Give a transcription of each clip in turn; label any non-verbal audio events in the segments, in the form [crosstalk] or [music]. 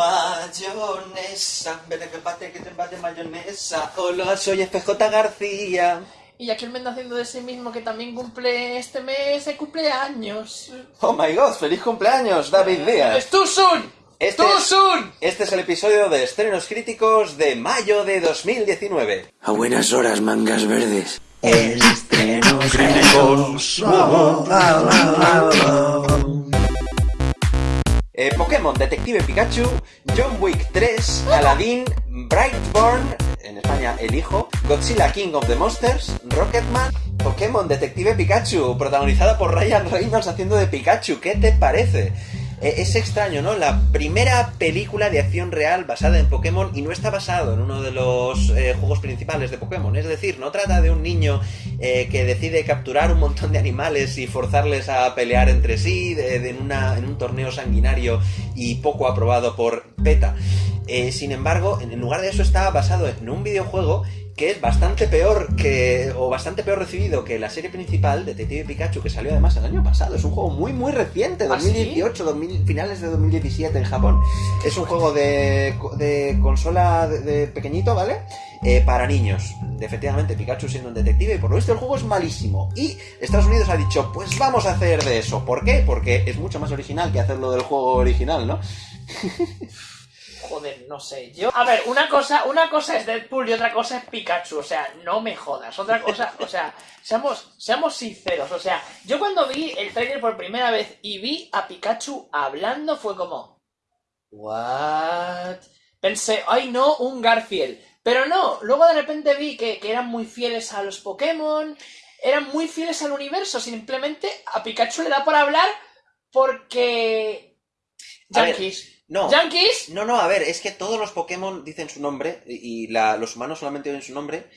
Mayonesa, ven que bate, que te bate mayonesa. Hola, soy FJ García. Y aquí el haciendo de sí mismo que también cumple este mes el cumpleaños. Oh my god, feliz cumpleaños, David Díaz. ¡Es tu son! Este ¡Tu es- son! Este es el episodio de estrenos críticos de mayo de 2019. A buenas horas, mangas verdes. Estrenos críticos. Eh, Pokémon Detective Pikachu, John Wick 3, Aladdin, Brightborn, en España El Hijo, Godzilla King of the Monsters, Rocketman, Pokémon Detective Pikachu, protagonizada por Ryan Reynolds haciendo de Pikachu. ¿Qué te parece? Eh, es extraño, ¿no? La primera película de acción real basada en Pokémon y no está basado en uno de los eh, juegos principales de Pokémon. Es decir, no trata de un niño eh, que decide capturar un montón de animales y forzarles a pelear entre sí en, un torneo sanguinario y poco aprobado por PETA. Sin embargo, en lugar de eso está basado en un videojuego que es bastante peor que o bastante peor recibido que la serie principal Detective Pikachu que salió además el año pasado. Es un juego muy muy reciente, ¿Ah, sí? 2018, 2000 finales de 2017 en Japón. Es un juego de, de consola de, de pequeñito, ¿vale? Eh, para niños. Efectivamente, Pikachu siendo un detective y por lo visto el juego es malísimo. Y Estados Unidos ha dicho, pues vamos a hacer de eso. ¿Por qué? Porque es mucho más original que hacerlo del juego original, ¿no? [laughs] Joder, no sé, yo... A ver, una cosa, una cosa es Deadpool y otra cosa es Pikachu, o sea, no me jodas. Otra cosa, o sea, seamos, seamos sinceros, o sea, yo cuando vi el trailer por primera vez y vi a Pikachu hablando fue como... What? Pensé, ay no, un Garfield. Pero no, luego de repente vi que, que eran muy fieles a los Pokémon, eran muy fieles al universo, simplemente a Pikachu le da por hablar porque... Yankees. No. ¿Yankees? No, no, a ver, es que todos los Pokémon dicen su nombre y la- los humanos solamente oyen su nombre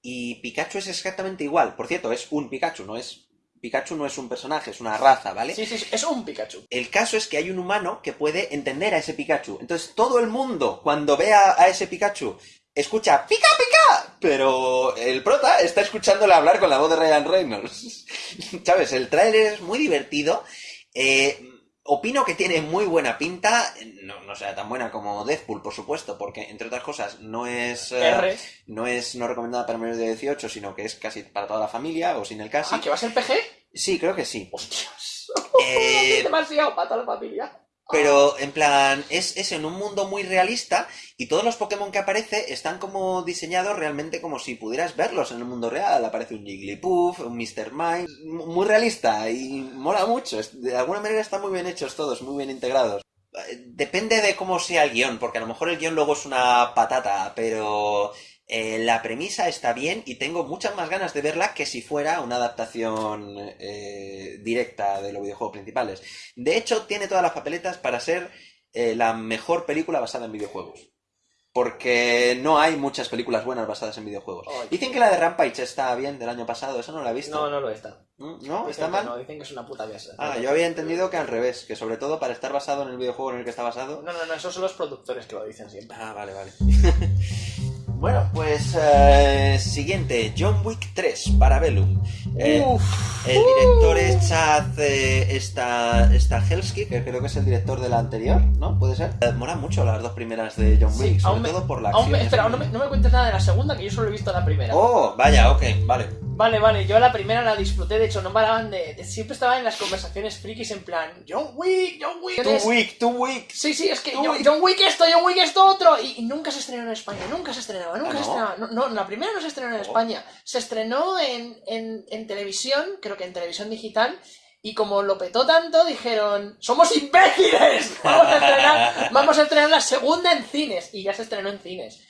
y Pikachu es exactamente igual. Por cierto, es un Pikachu, no es... Pikachu no es un personaje, es una raza, ¿vale? Sí, sí, sí, es un Pikachu. El caso es que hay un humano que puede entender a ese Pikachu. Entonces todo el mundo, cuando vea a ese Pikachu, escucha ¡Pica, pica! Pero el prota está escuchándole hablar con la voz de Ryan Reynolds. [laughs] ¿Sabes? El tráiler es muy divertido. Eh, opino que tiene muy buena pinta. No, no sea tan buena como Deathpool, por supuesto, porque entre otras cosas no es... eh, R. no es no recomendada para menores de 18, sino que es casi para toda la familia, o sin el casi. Ah, ¿que va a ser PG? Sí, creo que sí. ¡Hostias! [laughs] Eh, demasiado para toda la familia. Pero en plan, es, es en un mundo muy realista y todos los Pokémon que aparece están como diseñados realmente como si pudieras verlos en el mundo real. Aparece un Jigglypuff, un Mr. Mime, muy realista y mola mucho. De alguna manera están muy bien hechos todos, muy bien integrados. Eh, Depende de cómo sea el guion, porque a lo mejor el guion luego es una patata, pero eh, la premisa está bien y tengo muchas más ganas de verla que si fuera una adaptación eh, directa de los videojuegos principales. De hecho, tiene todas las papeletas para ser eh, la mejor película basada en videojuegos. Porque no hay muchas películas buenas basadas en videojuegos. Dicen que la de Rampage está bien del año pasado, eso no la he visto. No, no lo está. ¿No? ¿Está Dicen mal? No, dicen que es una puta mierda. Ah, yo había entendido que al revés, que sobre todo para estar basado en el videojuego en el que está basado. No, no, no, esos son los productores que lo dicen siempre. Ah, vale, vale. [laughs] bueno, pues eh, siguiente, John Wick 3, Parabellum. Eh, Uf. el director es Chad eh, esta, Stahelski, que creo que es el director de la anterior, ¿no? ¿Puede ser? Eh, molan mucho las dos primeras de John Sí, Wick, sobre me- todo por la acción. me- espera, no me, no me cuentes nada de la segunda, que yo solo he visto la primera. Oh, vaya, ok, vale. Vale, vale, yo la primera la disfruté, de hecho, no paraban de, de- Siempre estaba en las conversaciones frikis en plan, John Wick, John Wick. Es- Wick, Two Wick. Sí, sí, es que John Wick. John Wick esto, John Wick esto otro. Y, y nunca se estrenó en España, nunca se estrenaba, nunca ¿Ah, se no? estrenaba. No, no, la primera no se estrenó en Oh. España. Se estrenó en, en, en televisión, creo que en televisión digital. Y como lo petó tanto, dijeron, ¡somos imbéciles! [laughs] Vamos a estrenar, vamos a estrenar la segunda en cines. Y ya se estrenó en cines.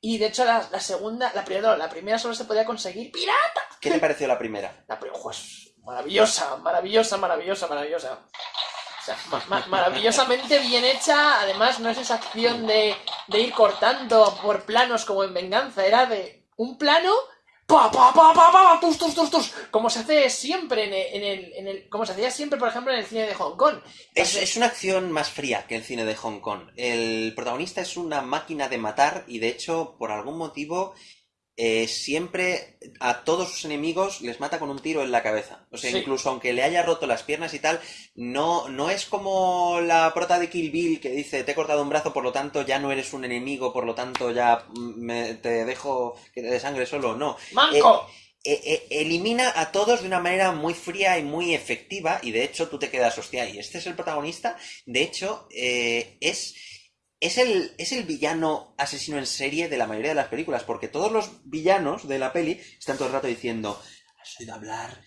Y de hecho, la, la segunda, la primera, la primera solo se podía conseguir pirata. ¿Qué te pareció la primera? La primera, pues, maravillosa, maravillosa, maravillosa, maravillosa. O sea, ma- ma- maravillosamente bien hecha. Además, no es esa acción de, de ir cortando por planos como en Venganza. Era de un plano. Pa, pa, pa, pa, pa, tus, tus, tus, tus, como se hace siempre en el, en el, en el- como se hacía siempre, por ejemplo, en el cine de Hong Kong. Es, es una acción más fría que el cine de Hong Kong. El protagonista es una máquina de matar y de hecho, por algún motivo, eh, siempre a todos sus enemigos les mata con un tiro en la cabeza. O sea, Sí. incluso aunque le haya roto las piernas y tal, no, no es como la prota de Kill Bill que dice, te he cortado un brazo, por lo tanto ya no eres un enemigo, por lo tanto ya mm, me- te dejo que te dé sangre solo. No. ¡Manco! Eh, eh, elimina a todos de una manera muy fría y muy efectiva y de hecho tú te quedas, hostia, y este es el protagonista. De hecho, es, es, el, es el villano asesino en serie de la mayoría de las películas, porque todos los villanos de la peli están todo el rato diciendo, has oído hablar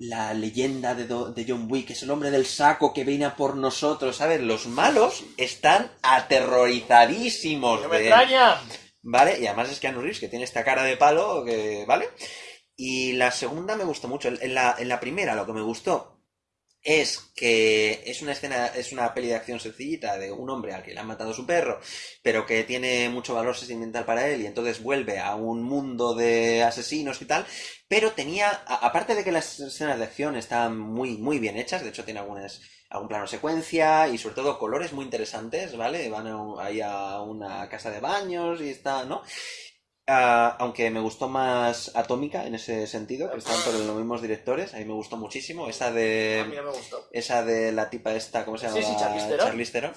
la leyenda de, Do- de John Wick, es el hombre del saco que viene a por nosotros, ¿sabes? Los malos están aterrorizadísimos ¡No me de extraña! ¿Vale? Y además es Keanu Reeves, que tiene esta cara de palo, que, ¿vale? Y la segunda me gustó mucho. En la, en la primera lo que me gustó es que es una escena, es una peli de acción sencillita de un hombre al que le han matado su perro, pero que tiene mucho valor sentimental para él y entonces vuelve a un mundo de asesinos y tal, pero tenía, a- aparte de que las escenas de acción están muy, muy bien hechas, de hecho tiene algunas, algún plano secuencia y sobre todo colores muy interesantes, ¿vale? Van a ahí a una casa de baños y está, ¿no? Ah, aunque me gustó más Atómica en ese sentido, que estaban por los mismos directores, a mí me gustó muchísimo. Esa A mí de. no me gustó. Esa de la tipa esta, ¿cómo se llama? Sí, sí, Theron.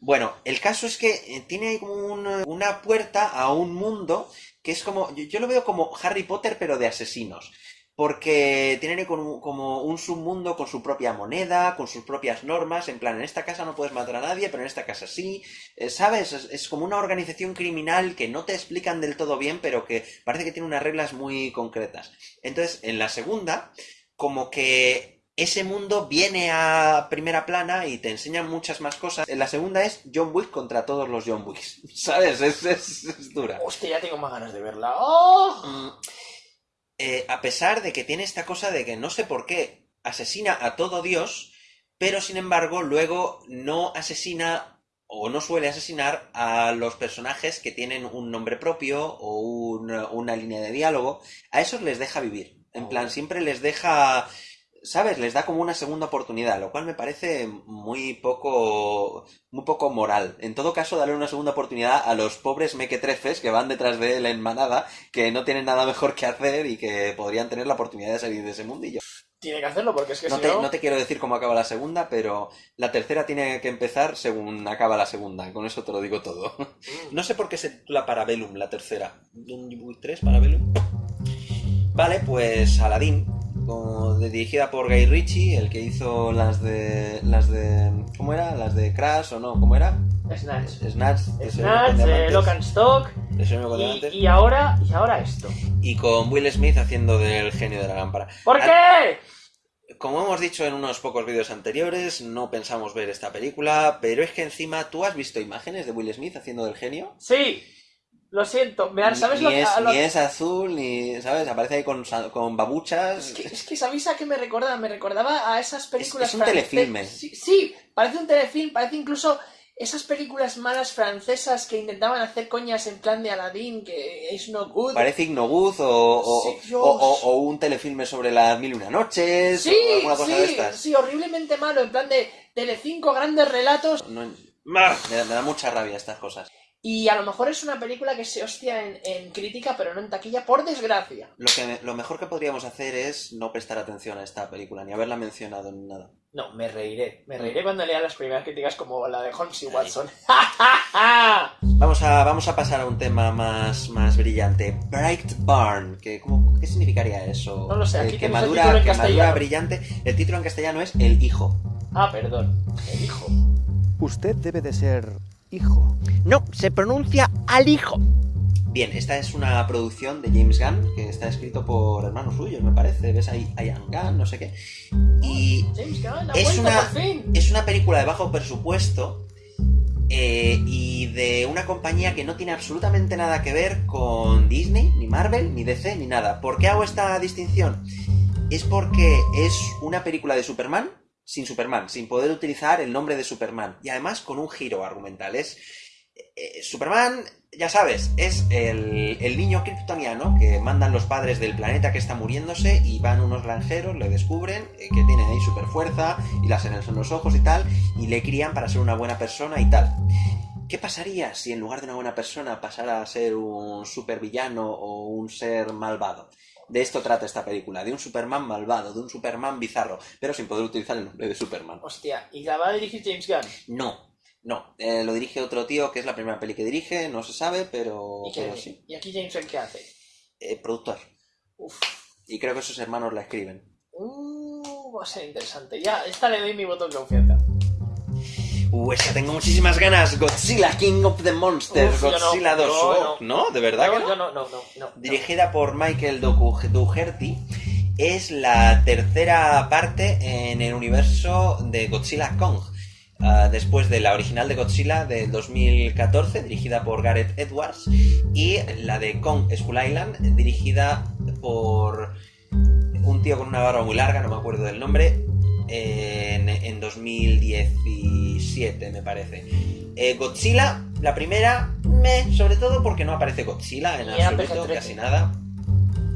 Bueno, el caso es que eh, tiene ahí como un- una puerta a un mundo que es como. Yo, yo lo veo como Harry Potter, pero de asesinos. Porque tienen como un submundo con su propia moneda, con sus propias normas. En plan, en esta casa no puedes matar a nadie, pero en esta casa sí. Eh, ¿Sabes? Es, es como una organización criminal que no te explican del todo bien, pero que parece que tiene unas reglas muy concretas. Entonces, en la segunda, como que ese mundo viene a primera plana y te enseñan muchas más cosas. En la segunda es John Wick contra todos los John Wicks. [laughs] ¿Sabes? Es, es- es dura. Hostia, ya tengo más ganas de verla. ¡Oh! Mm, eh, a pesar de que tiene esta cosa de que no sé por qué asesina a todo Dios, pero sin embargo luego no asesina o no suele asesinar a los personajes que tienen un nombre propio o un- una línea de diálogo. A esos les deja vivir. En plan, siempre les deja... ¿Sabes? Les da como una segunda oportunidad, lo cual me parece muy poco muy poco moral. En todo caso, darle una segunda oportunidad a los pobres mequetrefes que van detrás de él en manada, que no tienen nada mejor que hacer y que podrían tener la oportunidad de salir de ese mundillo. Tiene que hacerlo porque es que No si te, no... no te quiero decir cómo acaba la segunda, pero la tercera tiene que empezar según acaba la segunda. Con eso te lo digo todo. Mm. No sé por qué se titula Parabellum, la tercera. ¿John Wick 3, Parabellum? Vale, pues Aladdin, como de- dirigida por Guy Ritchie, el que hizo las de. las de. ¿Cómo era? Las de Crash o no, ¿cómo era? Snatch. Snatch, Snatch, eh, Lock and Stock. Y, y ahora, y ahora esto. y con Will Smith haciendo del genio de la lámpara. ¿Por qué? Como hemos dicho en unos pocos vídeos anteriores, no pensamos ver esta película, pero es que encima tú has visto imágenes de Will Smith haciendo del genio. Sí. Lo siento. Me da- ¿Sabes ni, lo es, lo- ni es azul, ni, ¿sabes? Aparece ahí con, con babuchas. Es que, es que ¿sabéis a qué me recordaba? Me recordaba a esas películas es un francesas- telefilme. Sí, sí, parece un telefilm, parece incluso esas películas malas francesas que intentaban hacer coñas en plan de Aladdin, que es no good. Parece Ignobuz o, o, Sí, o- o un telefilme sobre las mil y una noches Sí, o alguna cosa sí, de estas. sí, horriblemente malo, en plan de Telecinco, grandes relatos. No- me, da, me da mucha rabia estas cosas. Y a lo mejor es una película que se hostia en, en crítica, pero no en taquilla, por desgracia. Lo, que me- lo mejor que podríamos hacer es no prestar atención a esta película, ni haberla mencionado ni nada. No, me reiré. Me reiré cuando lea las primeras críticas como la de Holmes y. Watson. [laughs] Vamos a, vamos a pasar a un tema más, más brillante. Bright Barn. Que, ¿cómo- ¿Qué significaría eso? No lo sé, aquí Eh, el quemadura, título en quemadura brillante. El título en castellano es El Hijo. ah, perdón. El hijo. Usted debe de ser hijo. No, se pronuncia al hijo. Bien, esta es una producción de James Gunn, que está escrito por hermanos suyos, me parece. ¿Ves ahí? Ian Gunn, no sé qué. Y James Gunn, Es una- por fin. es una película de bajo presupuesto eh, y de una compañía que no tiene absolutamente nada que ver con Disney, ni Marvel, ni DC, ni nada. ¿Por qué hago esta distinción? Es porque es una película de Superman sin Superman, sin poder utilizar el nombre de Superman y además con un giro argumental. Es eh, Superman, ya sabes, es el, el niño kryptoniano que mandan los padres del planeta que está muriéndose y van unos granjeros, le descubren eh, que tiene ahí super fuerza y las en los ojos y tal, y le crían para ser una buena persona y tal. ¿Qué pasaría si en lugar de una buena persona pasara a ser un supervillano o un ser malvado? De esto trata esta película, de un Superman malvado, de un Superman bizarro, pero sin poder utilizar el nombre de Superman. Hostia, ¿y la va a dirigir James Gunn? No, no, eh, lo dirige otro tío que es la primera peli que dirige, no se sabe, pero, ¿Y, qué- pero sí. ¿Y aquí James Gunn qué hace? Eh, productor. Uf. Y creo que sus hermanos la escriben. Uh, va a ser interesante. Ya, esta le doy mi voto de confianza. Uh, esa tengo muchísimas ganas. Godzilla, King of the Monsters, Uf, yo no, Godzilla 2. yo Oh, ¿No? ¿De verdad No, que no? no, no, no, no. Dirigida por Michael Dougherty, es la tercera parte en el universo de Godzilla Kong. Ah, después de la original de Godzilla del 2014, dirigida por Gareth Edwards, y la de Kong Skull Island, dirigida por un tío con una barba muy larga, no me acuerdo del nombre, en, en 2017, me parece. Eh, Godzilla, la primera, me, sobre todo porque no aparece Godzilla en absoluto, PG-13. casi nada.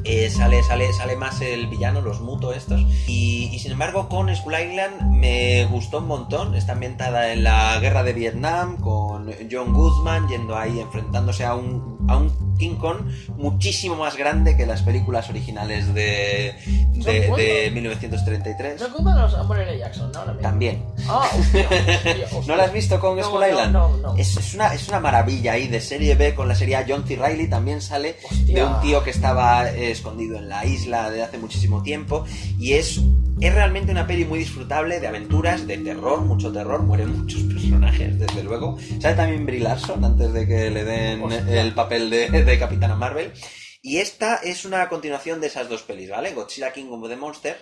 Eh, sale, sale, sale más el villano, los muto estos. Y, y sin embargo, con Skull Island me gustó un montón. Está ambientada en la guerra de Vietnam, con John Goodman yendo ahí enfrentándose a un, a un King Kong muchísimo más grande que las películas originales de, de, ¿Son de buenos? 1933. No culpan a Samuel L. Jackson, ¿no? También. Ah, [laughs] hostia, hostia, hostia. ¿No la has visto con No, Skull no, Island? No, Es, es una, es una maravilla ahí de serie B con la serie John C. Reilly también sale de un tío que estaba eh, escondido en la isla de hace muchísimo tiempo y es, es realmente una peli muy disfrutable de aventuras, de terror, mucho terror, mueren muchos personajes desde luego. Sale también Brie Larson antes de que le den Hostia. el papel de, de Capitana Marvel y esta es una continuación de esas dos pelis, ¿vale? Godzilla King of the Monsters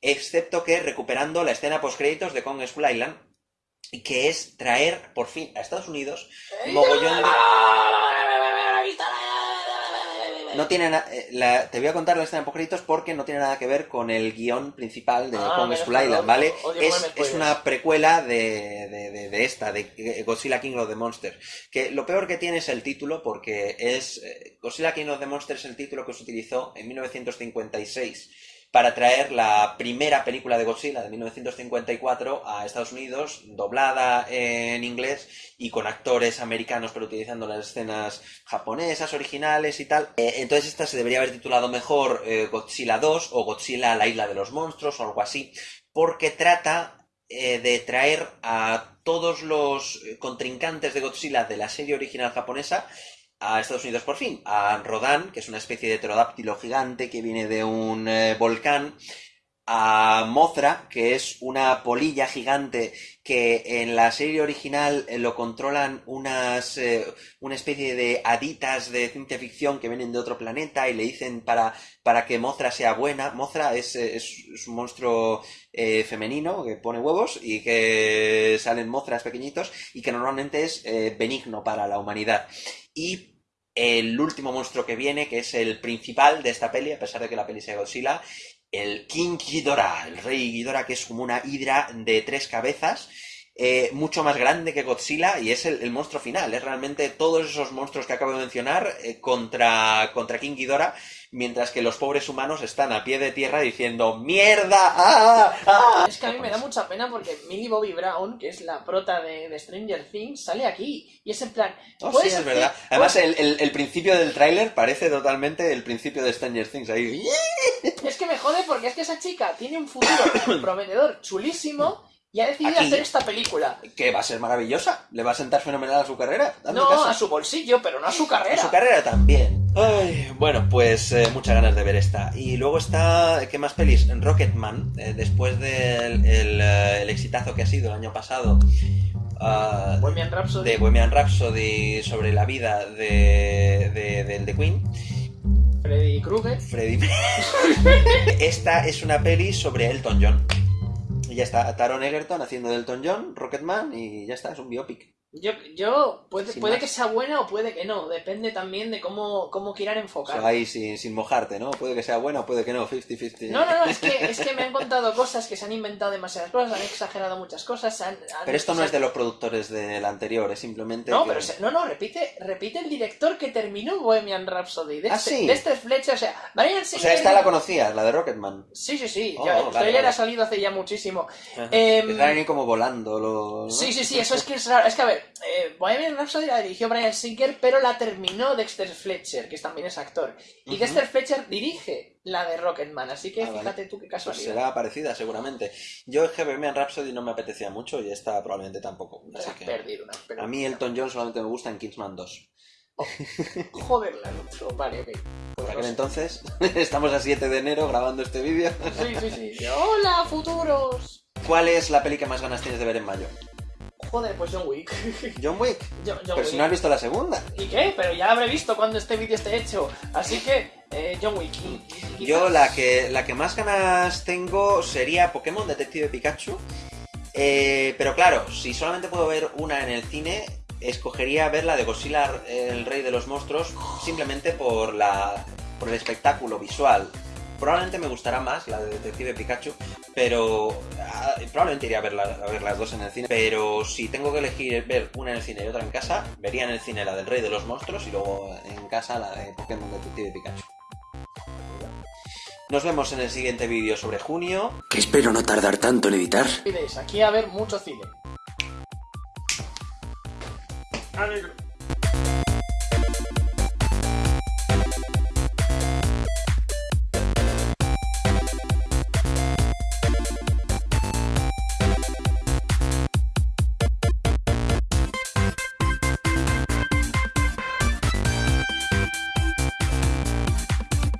excepto que recuperando la escena post créditos de Kong Skull Island que es traer por fin a Estados Unidos mogollón de... No tiene na- eh, la- te voy a contar la escena de porque no tiene nada que ver con el guion principal de Ah, Kong Skull Island, ¿vale? odio Es, es una precuela de, de- de- de esta, de Godzilla King of the Monsters. Que lo peor que tiene es el título porque es eh, Godzilla King of the Monsters el título que se utilizó en 1956 para traer la primera película de Godzilla de 1954 a Estados Unidos, doblada en inglés y con actores americanos, pero utilizando las escenas japonesas, originales y tal. Eh, entonces esta se debería haber titulado mejor eh, Godzilla 2 o Godzilla la isla de los monstruos o algo así, porque trata eh, de traer a todos los contrincantes de Godzilla de la serie original japonesa a Estados Unidos por fin, a Rodan, que es una especie de pterodáctilo gigante que viene de un eh, volcán, a Mothra, que es una polilla gigante que en la serie original eh, lo controlan unas eh, una especie de haditas de ciencia ficción que vienen de otro planeta y le dicen para, para que Mothra sea buena. Mothra es, eh, es, un monstruo femenino que pone huevos y que salen Mothras pequeñitos y que normalmente es benigno para la humanidad. Y el último monstruo que viene, que es el principal de esta peli, a pesar de que la peli sea Godzilla, el King Ghidorah, el rey Ghidorah, que es como una hidra de tres cabezas, eh, mucho más grande que Godzilla y es el, el monstruo final. Es realmente todos esos monstruos que acabo de mencionar eh, contra, contra King Ghidorah, mientras que los pobres humanos están a pie de tierra diciendo ¡Mierda! ¡Ah! ¡Ah! Es que a mí me da mucha pena porque Millie Bobby Brown, que es la prota de, de Stranger Things, sale aquí. Y es en plan. Oh, sí, ¿puedes es hacer- verdad. Además, el- el principio del tráiler parece totalmente el principio de Stranger Things. Ahí. Es que me jode porque es que esa chica tiene un futuro [coughs] prometedor chulísimo y ha decidido Aquí. hacer esta película. Que va a ser maravillosa. Le va a sentar fenomenal a su carrera. No caso. a su bolsillo, pero no a su A carrera. su carrera también. Ay, bueno, pues eh, muchas ganas de ver esta. Y luego está, ¿qué más pelis? Rocketman, eh, después del el, eh, el exitazo que ha sido el año pasado. ah, Bohemian Rhapsody. de Bohemian Rhapsody sobre la vida de, de, The Queen. Freddy Krueger. Freddie [laughs] Esta es una peli sobre Elton John. Ya está, Taron Egerton haciendo de Elton John, Rocketman, y ya está, es un biopic. Yo, yo puede, Sin puede más. que sea buena o puede que no. Depende también de cómo, cómo quieran O enfocar. sea, ahí sin, sin mojarte, ¿no? Puede que sea buena o puede que no, 50-50. No, no, no, es que, [laughs] es que me han contado cosas que se han inventado demasiadas cosas, han exagerado muchas cosas. han- han- Pero esto no es de los productores del anterior, es simplemente. No, que- pero se- no, no, repite, repite el director que terminó Bohemian Rhapsody. De Ah, este, sí. de este flecha, o sea, O sea, esta la conocías, la de Rocketman. Sí, sí, sí. Oh, ya, el vale, trailer vale. ha salido hace ya muchísimo. Que Están ahí como volando. ¿no? Sí, sí, sí, eso es que es raro. Es que a ver, eh, Bohemian Rhapsody la dirigió Brian Singer, pero la terminó Dexter Fletcher, que también es actor. Y. Dexter Fletcher dirige la de Rocketman, así que Ah, vale. fíjate tú qué Pues casualidad. será parecida, seguramente. Yo es que Bohemian Rhapsody no me apetecía mucho y esta probablemente tampoco. Te Así has que... perdido una, pero- A mí Elton John solamente me gusta en Kingsman 2. Joder, la Vale, ok. Por Pues aquel entonces, [laughs] estamos a 7 de enero grabando este vídeo. Sí, sí, sí. ¡Hola, futuros! ¿Cuál es la peli que más ganas tienes de ver en mayo? Joder, pues John Wick. [laughs] John Wick. John, John Pero si no has visto la segunda. ¿Y qué? Pero ya habré visto cuando este vídeo esté hecho. Así que, eh, John Wick. Yo la que, la que más ganas tengo sería Pokémon Detective Pikachu. Eh, pero claro, si solamente puedo ver una en el cine, escogería ver la de Godzilla, el rey de los monstruos, simplemente por, la, por el espectáculo visual. Probablemente me gustará más la de Detective Pikachu, pero ah, probablemente iría a ver, la- a ver las dos en el cine. Pero si tengo que elegir ver una en el cine y otra en casa, vería en el cine la del rey de los monstruos y luego en casa la de Pokémon Detective Pikachu. Nos vemos en el siguiente vídeo sobre junio. Que espero no tardar tanto en editar. Aquí a ver mucho cine.